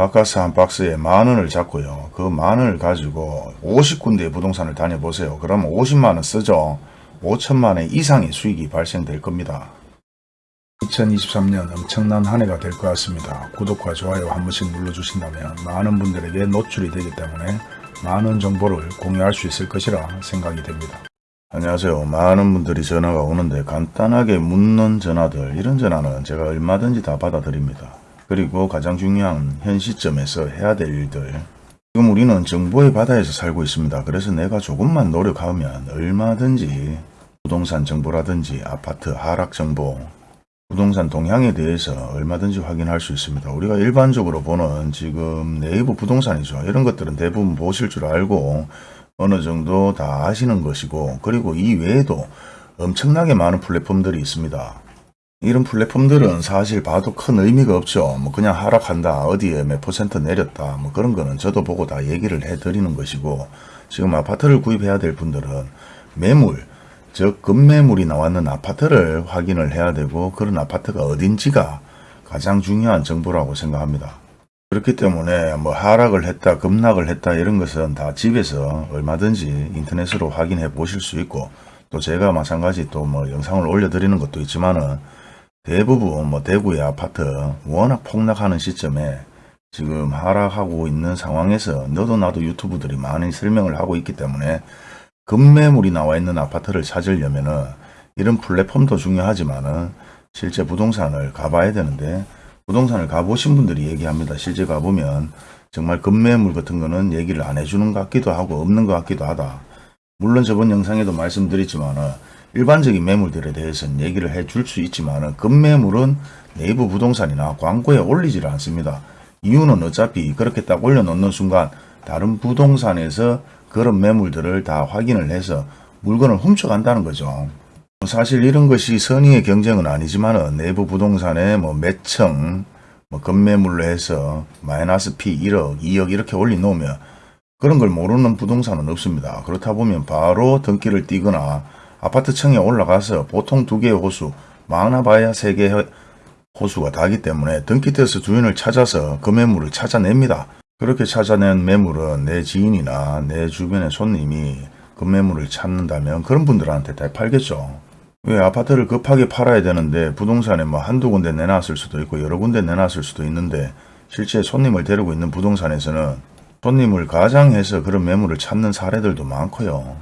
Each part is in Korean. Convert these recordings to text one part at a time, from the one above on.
바카스 한 박스에 만 원을 잡고요. 그 만 원을 가지고 50군데의 부동산을 다녀보세요. 그러면 50만 원 쓰죠. 5천만 원 이상의 수익이 발생될 겁니다. 2023년 엄청난 한 해가 될 것 같습니다. 구독과 좋아요 한 번씩 눌러주신다면 많은 분들에게 노출이 되기 때문에 많은 정보를 공유할 수 있을 것이라 생각이 됩니다. 안녕하세요. 많은 분들이 전화가 오는데 간단하게 묻는 전화들 이런 전화는 제가 얼마든지 다 받아드립니다. 그리고 가장 중요한 현 시점에서 해야 될 일들 지금 우리는 정보의 바다에서 살고 있습니다. 그래서 내가 조금만 노력하면 얼마든지 부동산 정보라든지 아파트 하락 정보 부동산 동향에 대해서 얼마든지 확인할 수 있습니다. 우리가 일반적으로 보는 지금 네이버 부동산이죠. 이런 것들은 대부분 보실 줄 알고 어느 정도 다 아시는 것이고 그리고 이 외에도 엄청나게 많은 플랫폼들이 있습니다. 이런 플랫폼들은 사실 봐도 큰 의미가 없죠. 뭐 그냥 하락한다, 어디에 몇 퍼센트 내렸다, 뭐 그런 거는 저도 보고 다 얘기를 해드리는 것이고 지금 아파트를 구입해야 될 분들은 매물, 즉 급매물이 나왔는 아파트를 확인을 해야 되고 그런 아파트가 어딘지가 가장 중요한 정보라고 생각합니다. 그렇기 때문에 뭐 하락을 했다 급락을 했다 이런 것은 다 집에서 얼마든지 인터넷으로 확인해 보실 수 있고 또 제가 마찬가지 또 뭐 영상을 올려드리는 것도 있지만은 대부분 뭐 대구의 아파트 워낙 폭락하는 시점에 지금 하락하고 있는 상황에서 너도 나도 유튜브들이 많이 설명을 하고 있기 때문에 급매물이 나와 있는 아파트를 찾으려면 은 이런 플랫폼도 중요하지만 은 실제 부동산을 가봐야 되는데 부동산을 가보신 분들이 얘기합니다. 실제 가보면 정말 급매물 같은 거는 얘기를 안 해주는 것 같기도 하고 없는 것 같기도 하다. 물론 저번 영상에도 말씀드렸지만 은 일반적인 매물들에 대해서는 얘기를 해 줄 수 있지만은 급매물은 네이버 부동산이나 광고에 올리지를 않습니다. 이유는 어차피 그렇게 딱 올려놓는 순간 다른 부동산에서 그런 매물들을 다 확인을 해서 물건을 훔쳐간다는 거죠. 사실 이런 것이 선의의 경쟁은 아니지만 네이버 부동산에 뭐 매청, 뭐 급매물로 해서 마이너스 P 1억, 2억 이렇게 올려놓으면 그런 걸 모르는 부동산은 없습니다. 그렇다 보면 바로 등기를 띄거나 아파트청에 올라가서 보통 두 개의 호수, 많아봐야 세 개의 호수가 다기 때문에 등기 떼서 주인을 찾아서 그 매물을 찾아냅니다. 그렇게 찾아낸 매물은 내 지인이나 내 주변의 손님이 그 매물을 찾는다면 그런 분들한테 다 팔겠죠. 왜 아파트를 급하게 팔아야 되는데 부동산에 뭐 한두 군데 내놨을 수도 있고 여러 군데 내놨을 수도 있는데 실제 손님을 데리고 있는 부동산에서는 손님을 가장해서 그런 매물을 찾는 사례들도 많고요.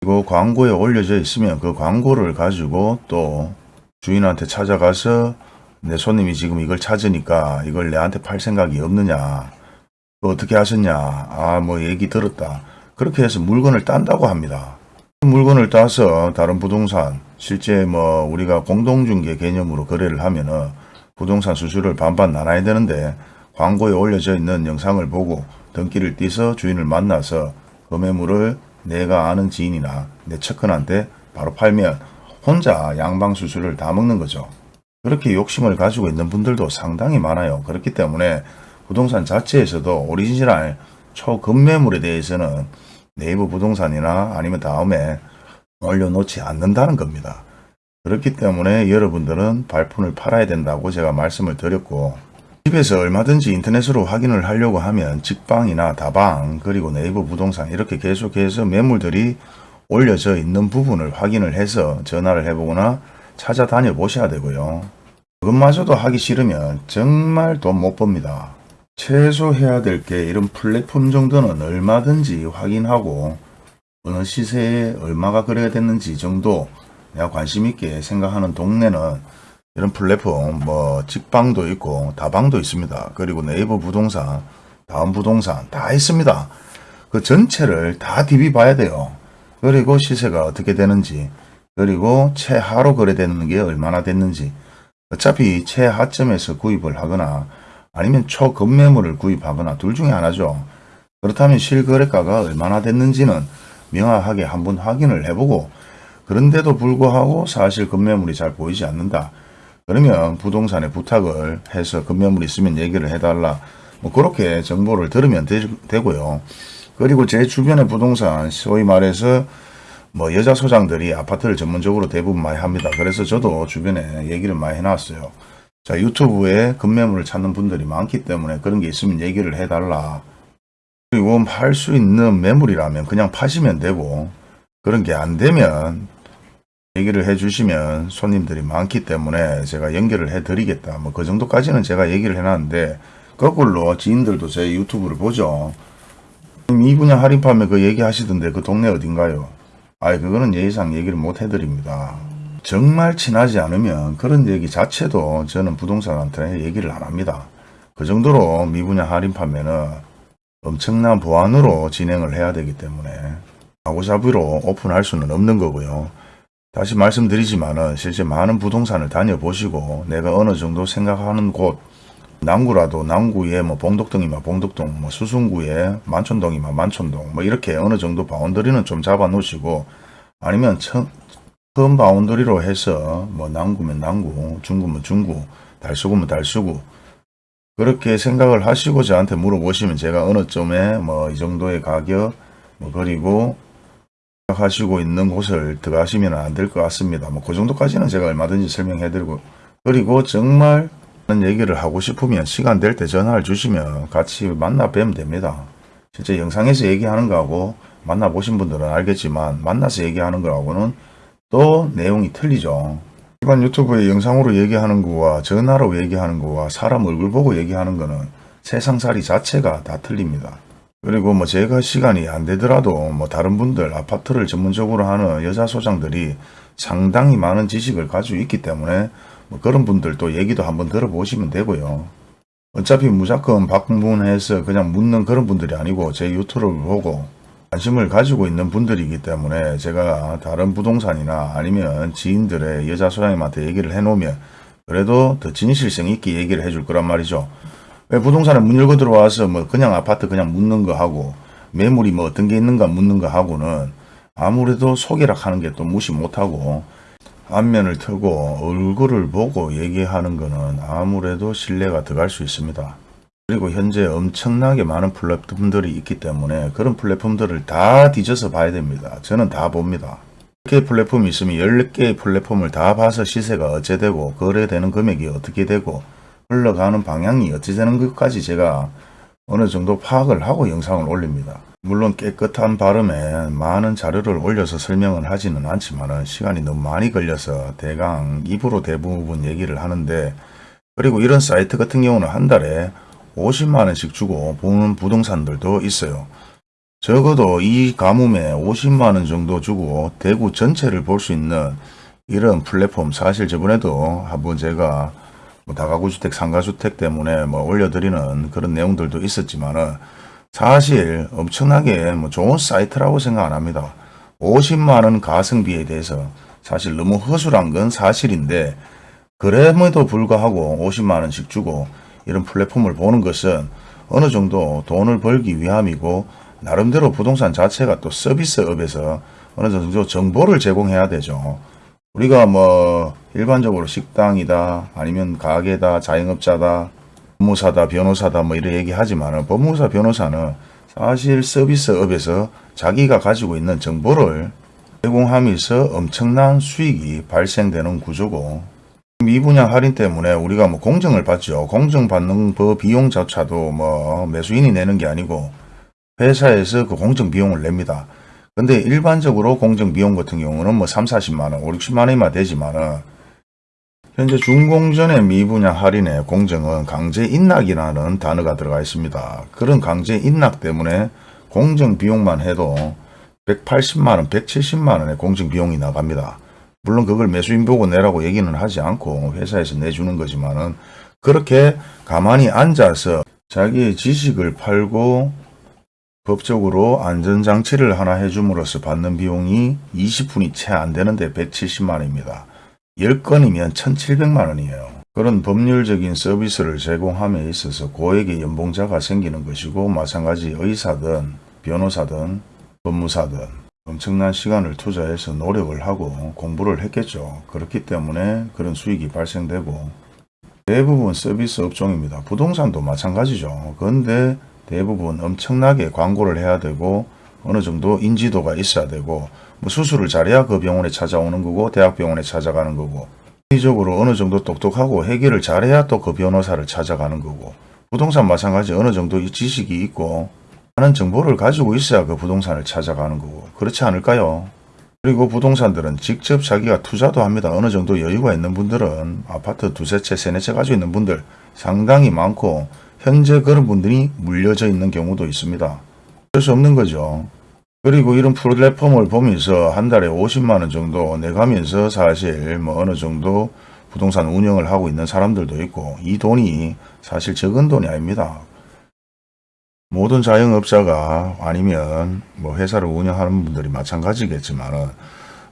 그리고 광고에 올려져 있으면 그 광고를 가지고 또 주인한테 찾아가서 내 손님이 지금 이걸 찾으니까 이걸 내한테 팔 생각이 없느냐. 그 어떻게 하셨냐? 아 뭐 얘기 들었다. 그렇게 해서 물건을 딴다고 합니다. 물건을 따서 다른 부동산 실제 뭐 우리가 공동중개 개념으로 거래를 하면은 부동산 수수료를 반반 나눠야 되는데 광고에 올려져 있는 영상을 보고 등기를 띄서 주인을 만나서 그 매물을 내가 아는 지인이나 내 측근한테 바로 팔면 혼자 양방 수수료를 다 먹는 거죠. 그렇게 욕심을 가지고 있는 분들도 상당히 많아요. 그렇기 때문에 부동산 자체에서도 오리지널 초급매물에 대해서는 네이버 부동산이나 아니면 다음에 올려놓지 않는다는 겁니다. 그렇기 때문에 여러분들은 발품을 팔아야 된다고 제가 말씀을 드렸고 집에서 얼마든지 인터넷으로 확인을 하려고 하면 직방이나 다방 그리고 네이버 부동산 이렇게 계속해서 매물들이 올려져 있는 부분을 확인을 해서 전화를 해보거나 찾아다녀 보셔야 되고요. 그것마저도 하기 싫으면 정말 돈 못 법니다. 최소 해야 될 게 이런 플랫폼 정도는 얼마든지 확인하고 어느 시세에 얼마가 거래가 됐는지 정도 내가 관심 있게 생각하는 동네는 이런 플랫폼 뭐 직방도 있고 다방도 있습니다. 그리고 네이버 부동산, 다음 부동산 다 있습니다. 그 전체를 다 DB 봐야 돼요. 그리고 시세가 어떻게 되는지 그리고 최하로 거래되는 게 얼마나 됐는지 어차피 최하점에서 구입을 하거나 아니면 초급매물을 구입하거나 둘 중에 하나죠. 그렇다면 실거래가가 얼마나 됐는지는 명확하게 한번 확인을 해보고 그런데도 불구하고 사실 급매물이 잘 보이지 않는다. 그러면 부동산에 부탁을 해서 급매물 있으면 얘기를 해달라. 뭐 그렇게 정보를 들으면 되, 고요 그리고 제 주변의 부동산 소위 말해서 뭐 여자 소장들이 아파트를 전문적으로 대부분 많이 합니다. 그래서 저도 주변에 얘기를 많이 해놨어요. 자 유튜브에 급매물을 찾는 분들이 많기 때문에 그런 게 있으면 얘기를 해달라. 그리고 팔 수 있는 매물이라면 그냥 파시면 되고 그런 게 안 되면 얘기를 해 주시면 손님들이 많기 때문에 제가 연결을 해 드리겠다. 뭐 그 정도까지는 제가 얘기를 해놨는데 거꾸로 지인들도 제 유튜브를 보죠. 이 분야 할인 판매 그 얘기 하시던데 그 동네 어딘가요? 아이 그거는 예의상 얘기를 못 해드립니다. 정말 친하지 않으면 그런 얘기 자체도 저는 부동산한테 얘기를 안 합니다. 그 정도로 미분양 할인 판매는 엄청난 보안으로 진행을 해야 되기 때문에 마구잡이로 오픈할 수는 없는 거고요. 다시 말씀드리지만은 실제 많은 부동산을 다녀보시고 내가 어느 정도 생각하는 곳 남구라도 남구에 뭐 봉덕동이면 봉덕동, 뭐 수성구에 만촌동이면 만촌동, 뭐 이렇게 어느 정도 boundary는 좀 잡아 놓으시고 아니면 처, 큰 boundary로 해서 뭐 남구면 남구, 중구면 중구, 달수구면 달수구 그렇게 생각을 하시고 저한테 물어보시면 제가 어느 점에 뭐 이 정도의 가격 뭐 그리고 하시고 있는 곳을 들어가시면 안 될 것 같습니다. 뭐 그 정도까지는 제가 얼마든지 설명해 드리고 그리고 정말 얘기를 하고 싶으면 시간 될 때 전화를 주시면 같이 만나 뵈면 됩니다. 실제 영상에서 얘기하는 거하고 만나보신 분들은 알겠지만 만나서 얘기하는 거하고는 또 내용이 틀리죠. 일반 유튜브에 영상으로 얘기하는 거와 전화로 얘기하는 거와 사람 얼굴 보고 얘기하는 거는 세상살이 자체가 다 틀립니다. 그리고 뭐 제가 시간이 안 되더라도 뭐 다른 분들 아파트를 전문적으로 하는 여자 소장들이 상당히 많은 지식을 가지고 있기 때문에 뭐 그런 분들도 얘기도 한번 들어보시면 되고요. 어차피 무조건 방문해서 그냥 묻는 그런 분들이 아니고 제 유튜브를 보고 관심을 가지고 있는 분들이기 때문에 제가 다른 부동산이나 아니면 지인들의 여자 소장님한테 얘기를 해놓으면 그래도 더 진실성 있게 얘기를 해줄 거란 말이죠. 왜 부동산에 문 열고 들어와서 뭐 그냥 아파트 그냥 묻는 거 하고 매물이 뭐 어떤 게 있는가 묻는 거 하고는 아무래도 소개락 하는 게 또 무시 못하고 안면을 트고 얼굴을 보고 얘기하는 거는 아무래도 신뢰가 들어갈 수 있습니다. 그리고 현재 엄청나게 많은 플랫폼들이 있기 때문에 그런 플랫폼들을 다 뒤져서 봐야 됩니다. 저는 다 봅니다. 10개 플랫폼이 있으면 10개의 플랫폼을 다 봐서 시세가 어째 되고 거래되는 금액이 어떻게 되고 흘러가는 방향이 어찌 되는 것까지 제가 어느 정도 파악을 하고 영상을 올립니다. 물론 깨끗한 발음에 많은 자료를 올려서 설명을 하지는 않지만 시간이 너무 많이 걸려서 대강 입으로 대부분 얘기를 하는데 그리고 이런 사이트 같은 경우는 한 달에 50만원씩 주고 보는 부동산들도 있어요. 적어도 이 가뭄에 50만원 정도 주고 대구 전체를 볼 수 있는 이런 플랫폼 사실 저번에도 한번 제가 뭐 다가구주택 상가주택 때문에 뭐 올려드리는 그런 내용들도 있었지만은 사실 엄청나게 뭐 좋은 사이트라고 생각 안 합니다. 50만원 가성비에 대해서 사실 너무 허술한 건 사실인데 그럼에도 불구하고 50만원씩 주고 이런 플랫폼을 보는 것은 어느 정도 돈을 벌기 위함이고 나름대로 부동산 자체가 또 서비스업에서 어느 정도 정보를 제공해야 되죠. 우리가 뭐 일반적으로 식당이다 아니면 가게다 자영업자다 법무사다 변호사다 뭐 이런 얘기 하지만 법무사 변호사는 사실 서비스업에서 자기가 가지고 있는 정보를 제공하면서 엄청난 수익이 발생되는 구조고 이 분야 할인 때문에 우리가 뭐 공정을 받죠. 공정받는 그 비용조차도 뭐 매수인이 내는 게 아니고 회사에서 그 공정 비용을 냅니다. 근데 일반적으로 공정 비용 같은 경우는 뭐 3, 40만원, 5, 60만원이면 되지만은 현재 준공전의 미분야 할인의 공정은 강제 인락이라는 단어가 들어가 있습니다. 그런 강제 인락 때문에 공정 비용만 해도 180만원, 170만원의 공정 비용이 나갑니다. 물론 그걸 매수인 보고 내라고 얘기는 하지 않고 회사에서 내주는 거지만은 그렇게 가만히 앉아서 자기의 지식을 팔고 법적으로 안전장치를 하나 해줌으로써 받는 비용이 20분이 채 안 되는데 170만원입니다. 10건이면 1700만 원이에요. 그런 법률적인 서비스를 제공함에 있어서 고액의 연봉자가 생기는 것이고 마찬가지 의사든 변호사든 법무사든 엄청난 시간을 투자해서 노력을 하고 공부를 했겠죠. 그렇기 때문에 그런 수익이 발생되고 대부분 서비스 업종입니다. 부동산도 마찬가지죠. 그런데 대부분 엄청나게 광고를 해야 되고 어느 정도 인지도가 있어야 되고 뭐 수술을 잘해야 그 병원에 찾아오는 거고 대학병원에 찾아가는 거고 심리적으로 어느 정도 똑똑하고 해결을 잘해야 또 그 변호사를 찾아가는 거고 부동산 마찬가지 어느 정도 이 지식이 있고 많은 정보를 가지고 있어야 그 부동산을 찾아가는 거고 그렇지 않을까요? 그리고 부동산들은 직접 자기가 투자도 합니다. 어느 정도 여유가 있는 분들은 아파트 두세 채, 세네 채 가지고 있는 분들 상당히 많고 현재 그런 분들이 물려져 있는 경우도 있습니다. 어쩔 수 없는 거죠. 그리고 이런 플랫폼을 보면서 한 달에 50만 원 정도 내가면서 사실 뭐 어느 정도 부동산 운영을 하고 있는 사람들도 있고 이 돈이 사실 적은 돈이 아닙니다. 모든 자영업자가 아니면 뭐 회사를 운영하는 분들이 마찬가지겠지만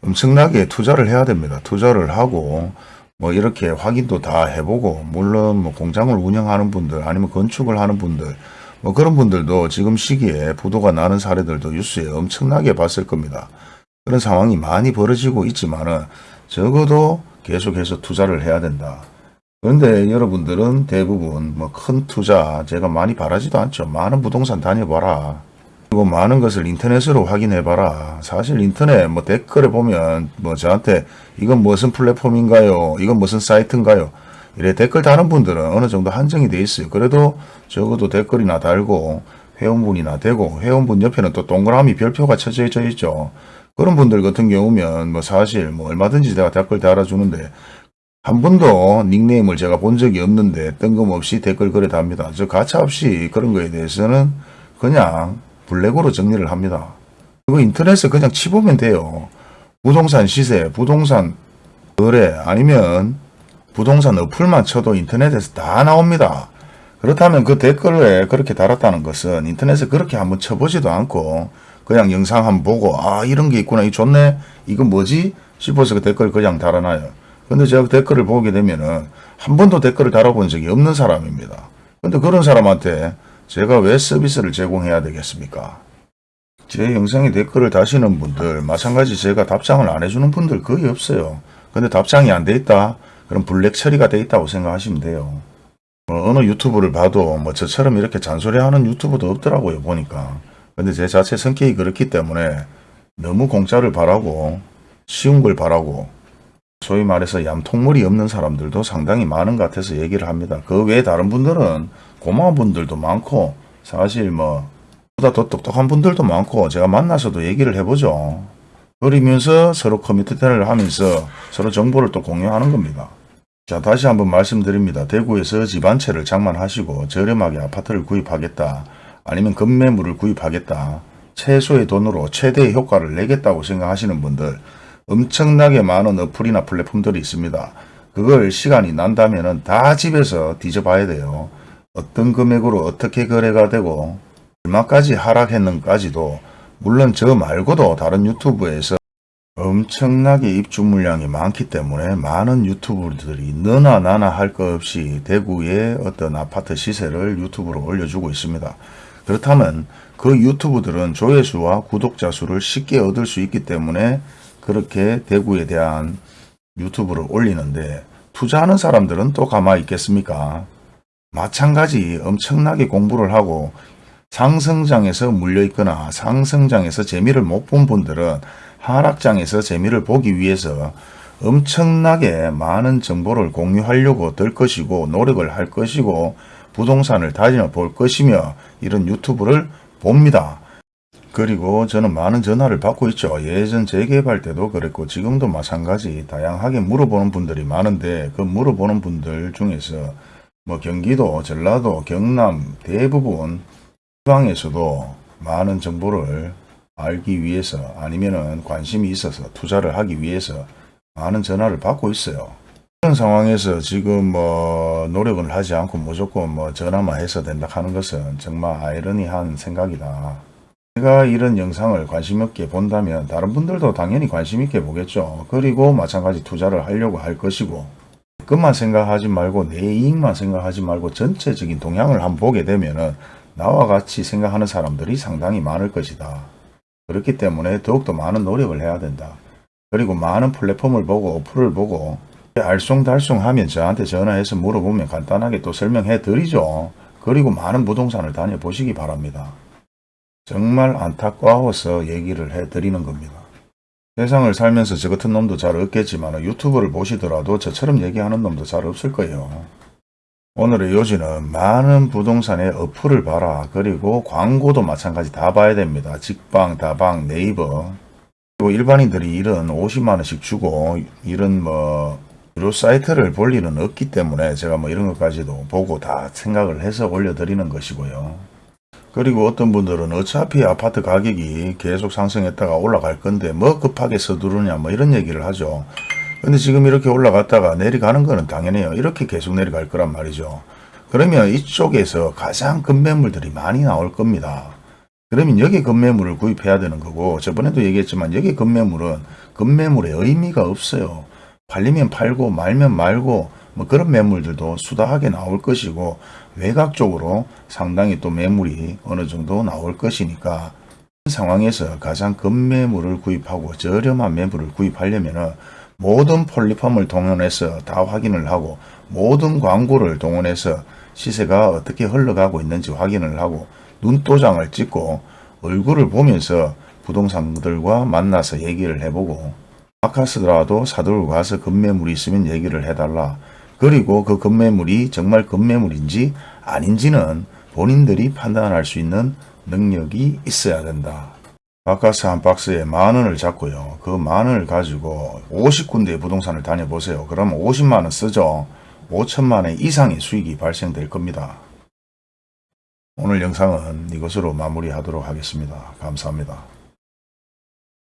엄청나게 투자를 해야 됩니다. 투자를 하고 뭐 이렇게 확인도 다 해보고 물론 뭐 공장을 운영하는 분들 아니면 건축을 하는 분들 뭐 그런 분들도 지금 시기에 부도가 나는 사례들도 뉴스에 엄청나게 봤을 겁니다. 그런 상황이 많이 벌어지고 있지만 은 적어도 계속해서 투자를 해야 된다. 그런데 여러분들은 대부분 뭐 큰 투자 제가 많이 바라지도 않죠. 많은 부동산 다녀봐라. 그리고 많은 것을 인터넷으로 확인해봐라. 사실 인터넷 뭐 댓글에 보면 뭐 저한테 이건 무슨 플랫폼인가요? 이건 무슨 사이트인가요? 이래 댓글 다는 분들은 어느 정도 한정이 돼 있어요. 그래도 적어도 댓글이나 달고 회원분이나 되고 회원분 옆에는 또 동그라미 별표가 쳐져 있죠. 그런 분들 같은 경우면 뭐 사실 뭐 얼마든지 제가 댓글 달아주는데 한 번도 닉네임을 제가 본 적이 없는데 뜬금없이 댓글 그래 답니다. 저 가차없이 그런 거에 대해서는 그냥 블랙으로 정리를 합니다. 그거 인터넷에 그냥 치보면 돼요. 부동산 시세, 부동산 거래 아니면 부동산 어플만 쳐도 인터넷에서 다 나옵니다. 그렇다면 그 댓글에 그렇게 달았다는 것은 인터넷에 그렇게 한번 쳐보지도 않고 그냥 영상 한번 보고 아 이런 게 있구나 이 좋네 이건 뭐지 싶어서 그 댓글 그냥 달아놔요. 근데 제가 그 댓글을 보게 되면은 한 번도 댓글을 달아본 적이 없는 사람입니다. 근데 그런 사람한테 제가 왜 서비스를 제공해야 되겠습니까? 제 영상에 댓글을 다시는 분들 마찬가지 제가 답장을 안 해주는 분들 거의 없어요. 근데 답장이 안 돼 있다? 그럼 블랙 처리가 돼 있다고 생각하시면 돼요. 뭐 어느 유튜브를 봐도 뭐 저처럼 이렇게 잔소리하는 유튜브도 없더라고요 보니까. 근데 제 자체 성격이 그렇기 때문에 너무 공짜를 바라고 쉬운 걸 바라고 소위 말해서 얌통물이 없는 사람들도 상당히 많은 것 같아서 얘기를 합니다. 그 외에 다른 분들은 고마운 분들도 많고 사실 뭐 보다 더 똑똑한 분들도 많고 제가 만나서도 얘기를 해보죠. 그러면서 서로 커뮤니티를 하면서 서로 정보를 또 공유하는 겁니다. 자 다시 한번 말씀드립니다. 대구에서 집 한 채를 장만하시고 저렴하게 아파트를 구입하겠다. 아니면 급매물을 구입하겠다. 최소의 돈으로 최대의 효과를 내겠다고 생각하시는 분들 엄청나게 많은 어플이나 플랫폼들이 있습니다. 그걸 시간이 난다면 다 집에서 뒤져봐야 돼요. 어떤 금액으로 어떻게 거래가 되고 얼마까지 하락했는까지도 물론 저 말고도 다른 유튜브에서 엄청나게 입주 물량이 많기 때문에 많은 유튜브들이 너나 나나 할 것 없이 대구의 어떤 아파트 시세를 유튜브로 올려주고 있습니다. 그렇다면 그 유튜브들은 조회수와 구독자 수를 쉽게 얻을 수 있기 때문에 그렇게 대구에 대한 유튜브를 올리는데 투자하는 사람들은 또 가만히 있겠습니까? 마찬가지 엄청나게 공부를 하고 상승장에서 물려있거나 상승장에서 재미를 못 본 분들은 하락장에서 재미를 보기 위해서 엄청나게 많은 정보를 공유하려고 들 것이고 노력을 할 것이고 부동산을 다녀볼 것이며 이런 유튜브를 봅니다. 그리고 저는 많은 전화를 받고 있죠. 예전 재개발 때도 그랬고 지금도 마찬가지 다양하게 물어보는 분들이 많은데 그 물어보는 분들 중에서 뭐 경기도, 전라도, 경남 대부분 지방에서도 많은 정보를 알기 위해서 아니면은 관심이 있어서 투자를 하기 위해서 많은 전화를 받고 있어요. 그런 상황에서 지금 뭐 노력을 하지 않고 무조건 뭐 전화만 해서 된다 하는 것은 정말 아이러니한 생각이다. 제가 이런 영상을 관심 있게 본다면 다른 분들도 당연히 관심 있게 보겠죠. 그리고 마찬가지 투자를 하려고 할 것이고 그것만 생각하지 말고 내 이익만 생각하지 말고 전체적인 동향을 한번 보게 되면은 나와 같이 생각하는 사람들이 상당히 많을 것이다. 그렇기 때문에 더욱더 많은 노력을 해야 된다. 그리고 많은 플랫폼을 보고 어플을 보고 알쏭달쏭 하면 저한테 전화해서 물어보면 간단하게 또 설명해 드리죠. 그리고 많은 부동산을 다녀보시기 바랍니다. 정말 안타까워서 얘기를 해드리는 겁니다. 세상을 살면서 저 같은 놈도 잘 없겠지만 유튜브를 보시더라도 저처럼 얘기하는 놈도 잘 없을 거예요. 오늘의 요지는 많은 부동산의 어플을 봐라. 그리고 광고도 마찬가지 다 봐야 됩니다. 직방, 다방, 네이버. 그리고 일반인들이 이런 50만원씩 주고 이런 뭐 유료 사이트를 볼 일은 없기 때문에 제가 뭐 이런 것까지도 보고 다 생각을 해서 올려드리는 것이고요. 그리고 어떤 분들은 어차피 아파트 가격이 계속 상승했다가 올라갈 건데 뭐 급하게 서두르냐 뭐 이런 얘기를 하죠. 근데 지금 이렇게 올라갔다가 내려가는 거는 당연해요. 이렇게 계속 내려갈 거란 말이죠. 그러면 이쪽에서 가장 급매물들이 많이 나올 겁니다. 그러면 여기 급매물을 구입해야 되는 거고 저번에도 얘기했지만 여기 급매물은 급매물의 의미가 없어요. 팔리면 팔고 말면 말고 뭐 그런 매물들도 수다하게 나올 것이고 외곽 쪽으로 상당히 또 매물이 어느 정도 나올 것이니까 이 상황에서 가장 급매물을 구입하고 저렴한 매물을 구입하려면은 모든 폴리펌을 동원해서 다 확인을 하고 모든 광고를 동원해서 시세가 어떻게 흘러가고 있는지 확인을 하고 눈도장을 찍고 얼굴을 보면서 부동산들과 만나서 얘기를 해보고 아카스더라도 사들고 가서 급매물이 있으면 얘기를 해달라. 그리고 그 급매물이 정말 급매물인지 아닌지는 본인들이 판단할 수 있는 능력이 있어야 된다. 바카스 한 박스에 만 원을 잡고요. 그 만 원을 가지고 50군데의 부동산을 다녀보세요. 그러면 50만 원 쓰죠. 5천만 원 이상의 수익이 발생될 겁니다. 오늘 영상은 이것으로 마무리하도록 하겠습니다. 감사합니다.